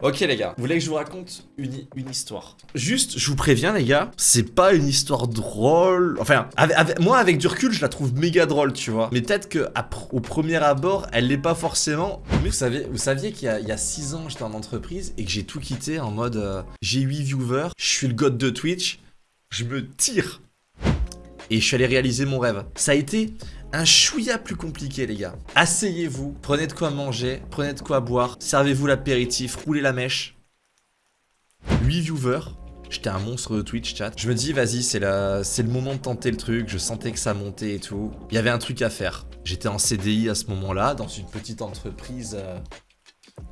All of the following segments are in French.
Ok les gars, vous voulez que je vous raconte une, une histoire? Juste, je vous préviens les gars, c'est pas une histoire drôle. Enfin, moi avec du recul, je la trouve méga drôle, tu vois. Mais peut-être que au premier abord, elle l'est pas forcément. Mais vous, savez, vous saviez qu'il y a 6 ans, j'étais en entreprise et que j'ai tout quitté en mode euh, j'ai 8 viewers, je suis le god de Twitch, je me tire. Et je suis allé réaliser mon rêve. Ça a été un chouïa plus compliqué les gars. Asseyez-vous, prenez de quoi manger, prenez de quoi boire, servez-vous l'apéritif, roulez la mèche. 8 viewers, j'étais un monstre de Twitch chat. Je me dis vas-y c'est le moment de tenter le truc, je sentais que ça montait et tout. Il y avait un truc à faire. J'étais en CDI à ce moment-là, dans une petite entreprise euh,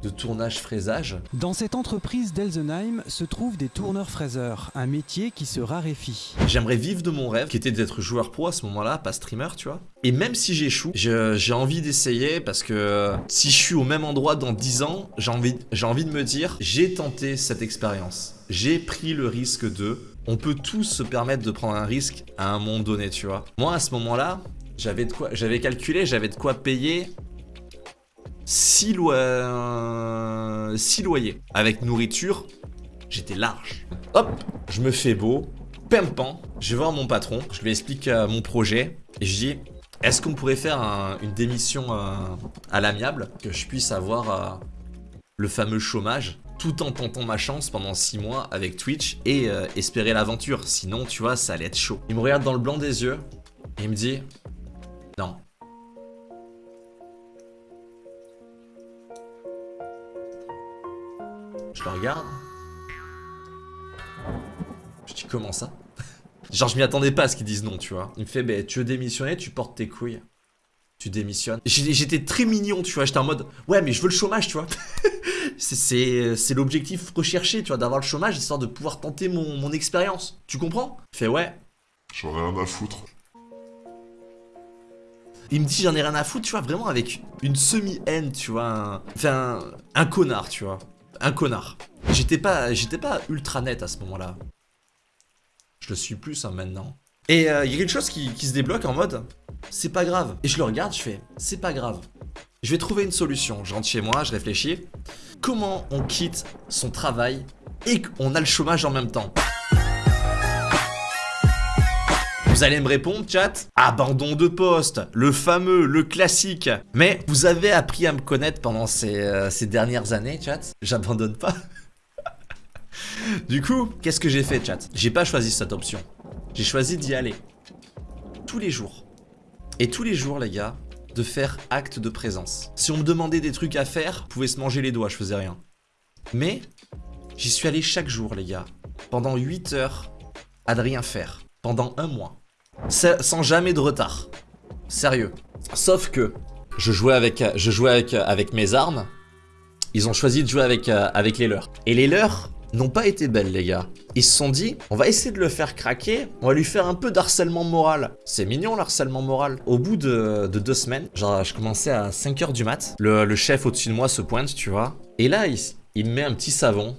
de tournage fraisage. Dans cette entreprise d'Elsenheim se trouvent des tourneurs fraiseurs, un métier qui se raréfie. J'aimerais vivre de mon rêve, qui était d'être joueur pro à ce moment-là, pas streamer, tu vois. Et même si j'échoue, j'ai envie d'essayer parce que si je suis au même endroit dans 10 ans, j'ai envie, envie de me dire, j'ai tenté cette expérience. J'ai pris le risque de... On peut tous se permettre de prendre un risque à un moment donné, tu vois. Moi, à ce moment-là, j'avais quoi J'avais calculé, j'avais de quoi payer 6 loyers. Avec nourriture, j'étais large. Hop, je me fais beau, pimpant, je vais voir mon patron, je lui explique euh, mon projet, et je dis, est-ce qu'on pourrait faire une démission euh, à l'amiable, que je puisse avoir euh, le fameux chômage, tout en tentant ma chance pendant 6 mois avec Twitch et espérer l'aventure, sinon tu vois, ça allait être chaud. Il me regarde dans le blanc des yeux, et il me dit, non, Je le regarde. Je dis comment ça? Genre je m'y attendais pas à ce qu'ils disent non, tu vois. Il me fait, bah, tu veux démissionner, tu portes tes couilles. Tu démissionnes. J'étais très mignon, tu vois. J'étais en mode, ouais, mais je veux le chômage, tu vois. C'est l'objectif recherché, tu vois, d'avoir le chômage, histoire de pouvoir tenter mon, expérience. Tu comprends? Il fait, ouais. J'en ai rien à foutre. Il me dit j'en ai rien à foutre, tu vois, vraiment avec une semi-haine, tu vois. Enfin, un connard, tu vois un connard. J'étais pas, pas ultra net à ce moment-là. Je le suis plus hein, maintenant. Et euh, il y a quelque chose qui, se débloque en mode, c'est pas grave. Et je le regarde, je fais, c'est pas grave. Je vais trouver une solution. Je rentre chez moi, je réfléchis. Comment on quitte son travail et qu'on a le chômage en même temps? Vous allez me répondre, chat? Abandon de poste, le fameux, le classique. Mais vous avez appris à me connaître pendant ces, euh, dernières années, chat? J'abandonne pas. du coup, qu'est-ce que j'ai fait, chat? J'ai pas choisi cette option. J'ai choisi d'y aller. Tous les jours. Et tous les jours, les gars, de faire acte de présence. Si on me demandait des trucs à faire, je pouvais se manger les doigts, je faisais rien. Mais, j'y suis allé chaque jour, les gars. Pendant 8 heures, à ne rien faire. Pendant un mois sans jamais de retard. Sérieux. Sauf que je jouais avec, je jouais avec, avec mes armes. Ils ont choisi de jouer avec, euh, avec les leurs. Et les leurs n'ont pas été belles, les gars. Ils se sont dit, on va essayer de le faire craquer, on va lui faire un peu d'harcèlement moral. C'est mignon, l'harcèlement moral. Au bout de, deux semaines, genre, je commençais à 5h du mat. Le, chef au-dessus de moi se pointe, tu vois. Et là, il, me met un petit savon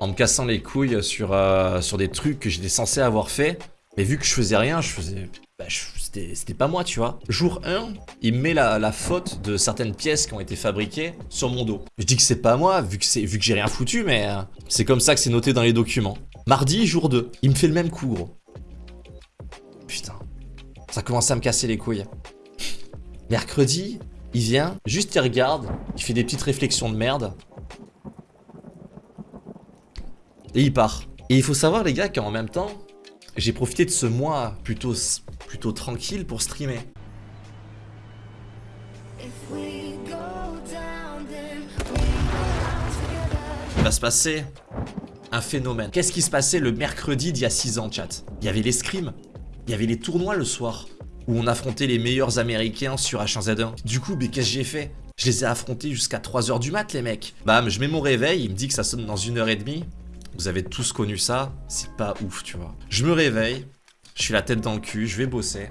en me cassant les couilles sur, euh, sur des trucs que j'étais censé avoir fait. Mais vu que je faisais rien, je faisais... Bah, c'était pas moi, tu vois. Jour 1, il met la, faute de certaines pièces qui ont été fabriquées sur mon dos. Je dis que c'est pas moi, vu que, que j'ai rien foutu, mais euh, c'est comme ça que c'est noté dans les documents. Mardi, jour 2, il me fait le même coup, gros. Putain. Ça commence à me casser les couilles. Mercredi, il vient, juste il regarde, il fait des petites réflexions de merde. Et il part. Et il faut savoir, les gars, qu'en même temps, j'ai profité de ce mois plutôt, plutôt tranquille pour streamer. Il va se passer un phénomène. Qu'est-ce qui se passait le mercredi d'il y a 6 ans, chat? Il y avait les scrims, il y avait les tournois le soir, où on affrontait les meilleurs américains sur H1Z1. Du coup, mais qu'est-ce que j'ai fait? Je les ai affrontés jusqu'à 3h du mat, les mecs. Bam, je mets mon réveil, il me dit que ça sonne dans une heure et demie. Vous avez tous connu ça, c'est pas ouf, tu vois. Je me réveille, je suis la tête dans le cul, je vais bosser.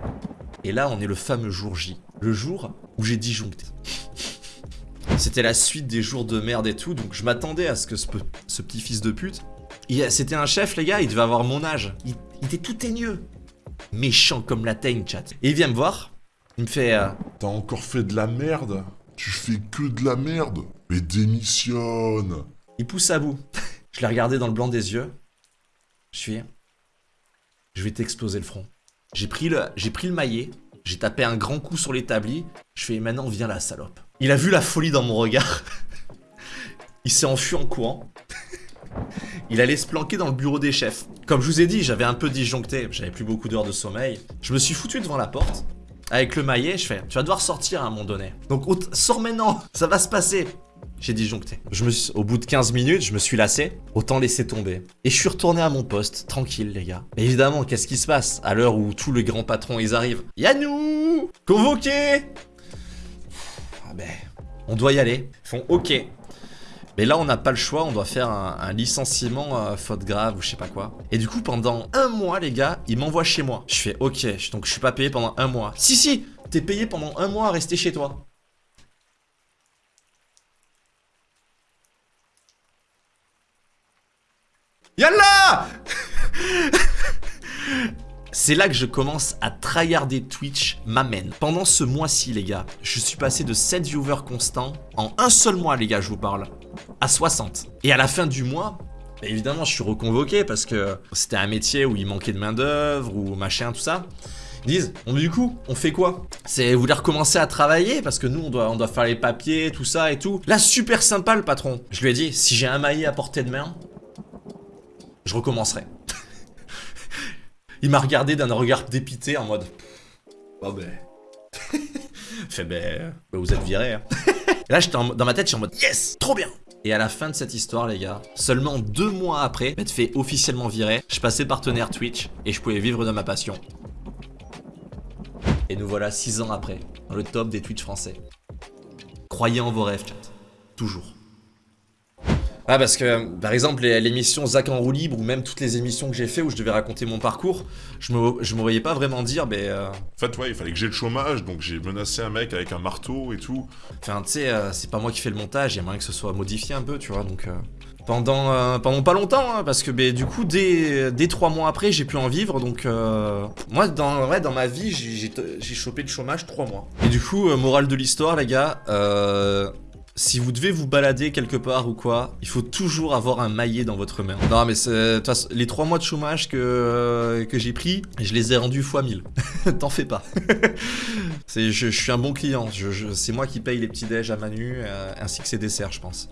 Et là, on est le fameux jour J. Le jour où j'ai disjoncté. C'était la suite des jours de merde et tout, donc je m'attendais à ce que ce, petit fils de pute... C'était un chef, les gars, il devait avoir mon âge. Il, était tout teigneux. Méchant comme la teigne, chat. Et il vient me voir, il me fait... Euh, T'as encore fait de la merde? Tu fais que de la merde? Mais démissionne Il pousse à bout. Je l'ai regardé dans le blanc des yeux. Je suis... Je vais t'exploser le front. J'ai pris le, j'ai pris le maillet, j'ai tapé un grand coup sur l'établi. Je fais maintenant viens la salope. Il a vu la folie dans mon regard. Il s'est enfui en courant. Il allait se planquer dans le bureau des chefs. Comme je vous ai dit, j'avais un peu disjoncté, j'avais plus beaucoup d'heures de sommeil. Je me suis foutu devant la porte. Avec le maillet, je fais, tu vas devoir sortir à un moment donné. Donc sors maintenant, ça va se passer. J'ai disjoncté. Je me au bout de 15 minutes, je me suis lassé. Autant laisser tomber. Et je suis retourné à mon poste, tranquille les gars. Mais évidemment, qu'est-ce qui se passe à l'heure où tous les grands patrons ils arrivent? Yannou Convoqué Ah ben, on doit y aller. Ils font OK. Mais là, on n'a pas le choix, on doit faire un, licenciement euh, faute grave ou je sais pas quoi. Et du coup, pendant un mois, les gars, ils m'envoient chez moi. Je fais OK, donc je suis pas payé pendant un mois. Si, si, t'es payé pendant un mois à rester chez toi. Yallah C'est là que je commence à tryharder Twitch m'amène. Pendant ce mois-ci, les gars, je suis passé de 7 viewers constants en un seul mois, les gars, je vous parle, à 60. Et à la fin du mois, bah, évidemment, je suis reconvoqué parce que c'était un métier où il manquait de main-d'œuvre ou machin, tout ça. Ils disent, bon, du coup, on fait quoi? C'est vous voulez recommencer à travailler parce que nous, on doit, on doit faire les papiers, tout ça et tout. Là, super sympa le patron. Je lui ai dit, si j'ai un maillet à portée de main, je recommencerai. Il m'a regardé d'un regard dépité en mode... Oh ben... fait ben... ben vous êtes viré. Hein. Là, j'étais dans ma tête, j'étais en mode Yes Trop bien et à la fin de cette histoire, les gars, seulement deux mois après m'être fait officiellement virer, je passais partenaire Twitch et je pouvais vivre de ma passion. Et nous voilà six ans après, dans le top des Twitch français. Croyez en vos rêves, chat. Toujours. Ah parce que par exemple l'émission Zach en roue libre ou même toutes les émissions que j'ai fait où je devais raconter mon parcours, je me, je me voyais pas vraiment dire ben... Euh... En fait ouais il fallait que j'ai le chômage donc j'ai menacé un mec avec un marteau et tout. Enfin tu sais euh, c'est pas moi qui fais le montage, il y a moyen que ce soit modifié un peu tu vois donc... Euh, pendant, euh, pendant pas longtemps hein, parce que ben, du coup dès, dès 3 mois après j'ai pu en vivre donc moi dans, ouais, dans ma vie j'ai chopé le chômage 3 mois. Et du coup morale de l'histoire les gars, si vous devez vous balader quelque part ou quoi, il faut toujours avoir un maillet dans votre main. Non mais les trois mois de chômage que, euh, que j'ai pris, je les ai rendus fois 1000. T'en fais pas. je, suis un bon client, c'est moi qui paye les petits déj à Manu, euh, ainsi que ses desserts je pense.